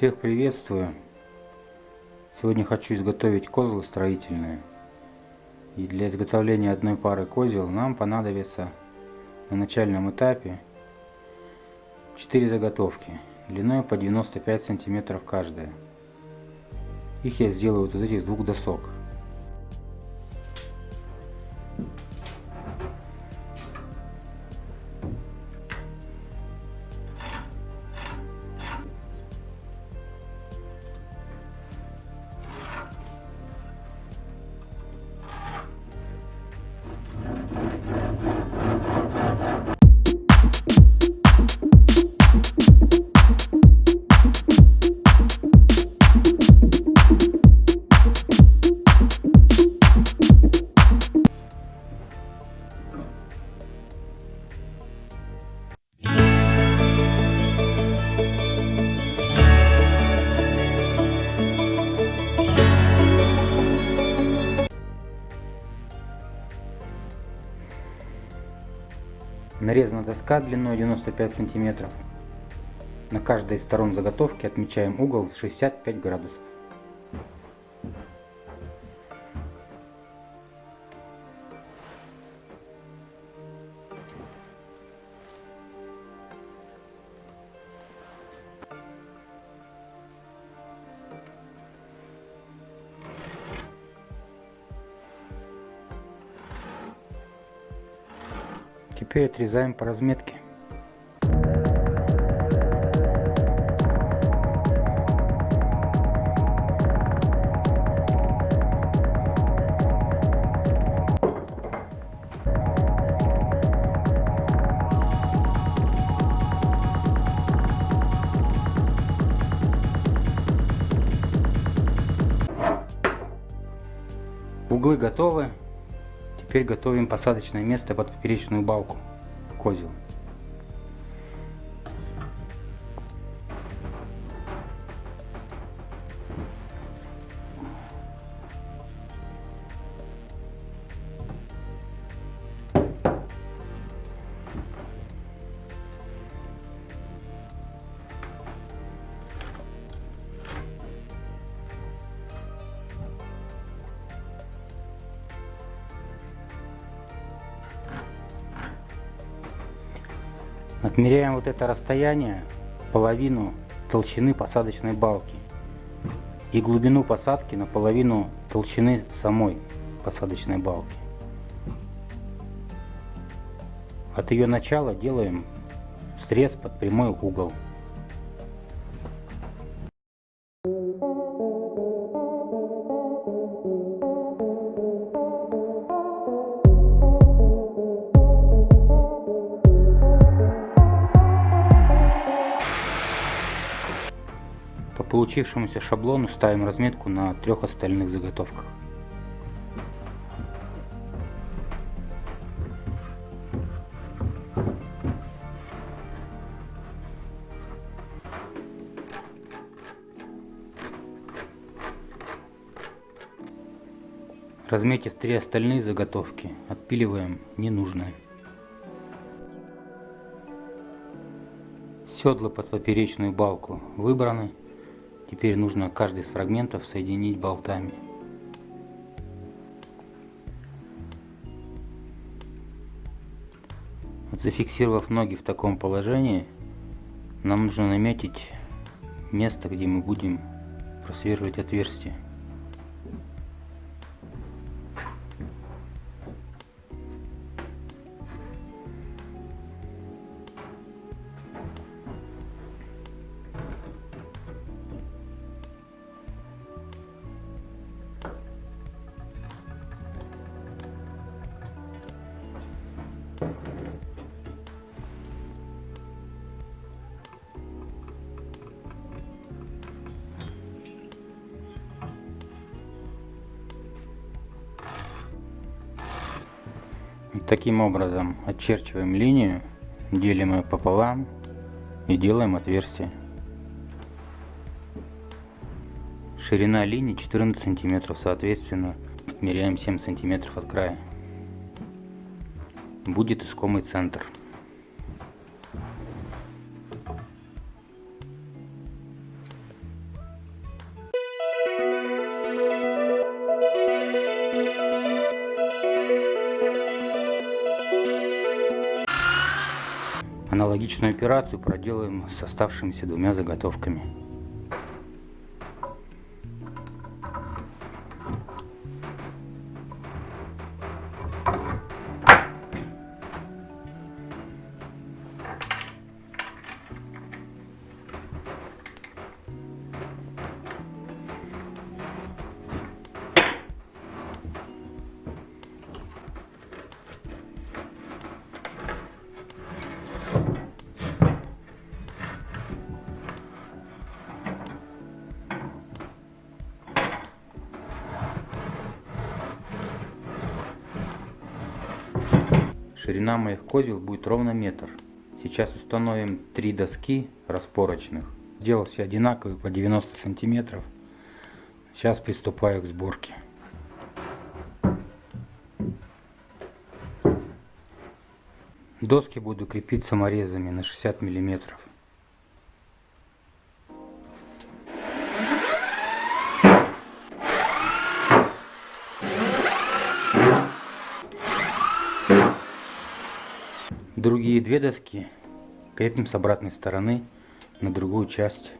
Всех приветствую! Сегодня хочу изготовить козлы строительные. И для изготовления одной пары козел нам понадобится на начальном этапе 4 заготовки длиной по 95 сантиметров каждая. Их я сделаю вот из этих двух досок. Нарезана доска длиной 95 сантиметров. На каждой из сторон заготовки отмечаем угол 65 градусов. Теперь отрезаем по разметке. Углы готовы. Теперь готовим посадочное место под поперечную балку козел. Отмеряем вот это расстояние, половину толщины посадочной балки и глубину посадки на половину толщины самой посадочной балки. От ее начала делаем срез под прямой угол. Получившемуся шаблону ставим разметку на трех остальных заготовках. Разметив три остальные заготовки, отпиливаем ненужное. Седла под поперечную балку выбраны. Теперь нужно каждый из фрагментов соединить болтами. Зафиксировав ноги в таком положении, нам нужно наметить место, где мы будем просверлить отверстие. Таким образом очерчиваем линию, делим ее пополам и делаем отверстие. Ширина линии 14 сантиметров, соответственно, отмеряем 7 сантиметров от края будет искомый центр. Аналогичную операцию проделаем с оставшимися двумя заготовками. Ширина моих козел будет ровно метр. Сейчас установим три доски распорочных. Сделал все одинаковые по 90 сантиметров. Сейчас приступаю к сборке. Доски буду крепить саморезами на 60 миллиметров. Другие две доски крепим с обратной стороны на другую часть.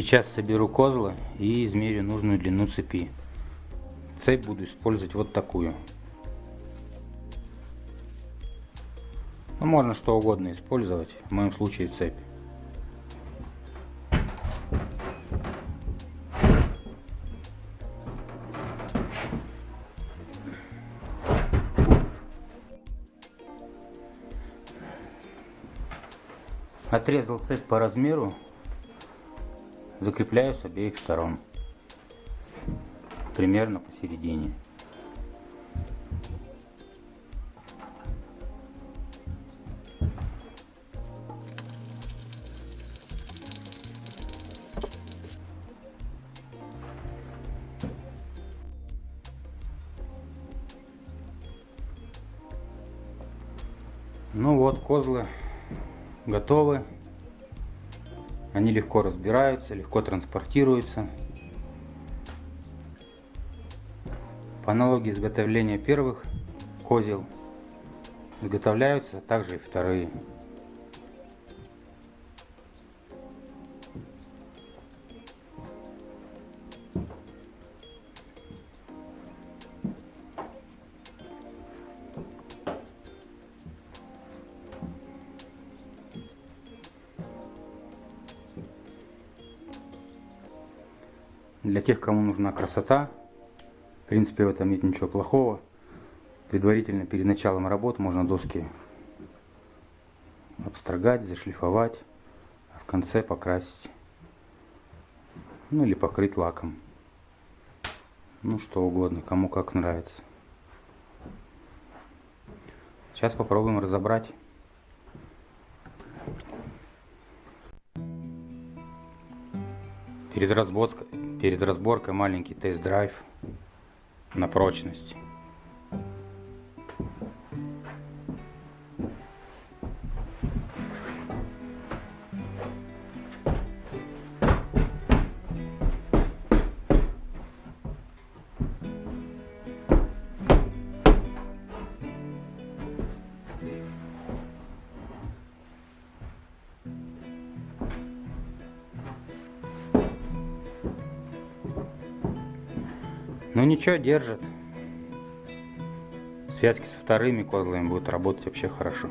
Сейчас соберу козлы и измерю нужную длину цепи. Цепь буду использовать вот такую. Ну, можно что угодно использовать, в моем случае цепь. Отрезал цепь по размеру закрепляю с обеих сторон примерно посередине Ну вот, козлы готовы. Они легко разбираются, легко транспортируются. По аналогии изготовления первых козел изготовляются также и вторые. Для тех, кому нужна красота, в принципе в этом нет ничего плохого. Предварительно перед началом работы можно доски обстрогать, зашлифовать, а в конце покрасить. Ну или покрыть лаком. Ну что угодно, кому как нравится. Сейчас попробуем разобрать. Перед разборкой, перед разборкой маленький тест-драйв на прочность. Ну ничего, держит. Связки со вторыми козлами будут работать вообще хорошо.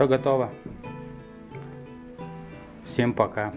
Все готово. Всем пока.